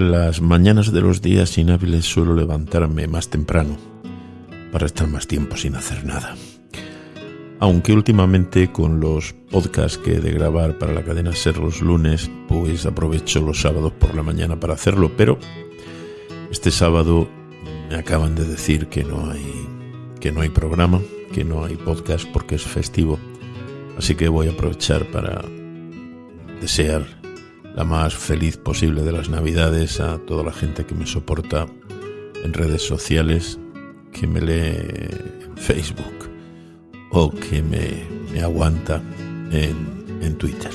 las mañanas de los días inhábiles suelo levantarme más temprano para estar más tiempo sin hacer nada. Aunque últimamente con los podcasts que he de grabar para la cadena Ser los lunes, pues aprovecho los sábados por la mañana para hacerlo, pero este sábado me acaban de decir que no hay que no hay programa, que no hay podcast porque es festivo. Así que voy a aprovechar para desear la más feliz posible de las Navidades a toda la gente que me soporta en redes sociales, que me lee en Facebook o que me, aguanta en, en Twitter.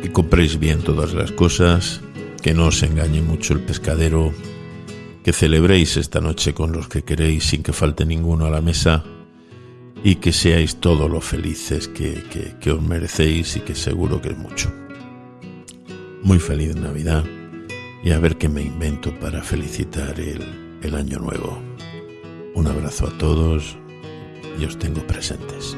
Que compréis bien todas las cosas, que no os engañe mucho el pescadero, que celebréis esta noche con los que queréis sin que falte ninguno a la mesa y que seáis todos los felices que, que, os merecéis y que seguro que es mucho. Muy feliz Navidad y a ver qué me invento para felicitar el, el año nuevo. Un abrazo a todos y os tengo presentes.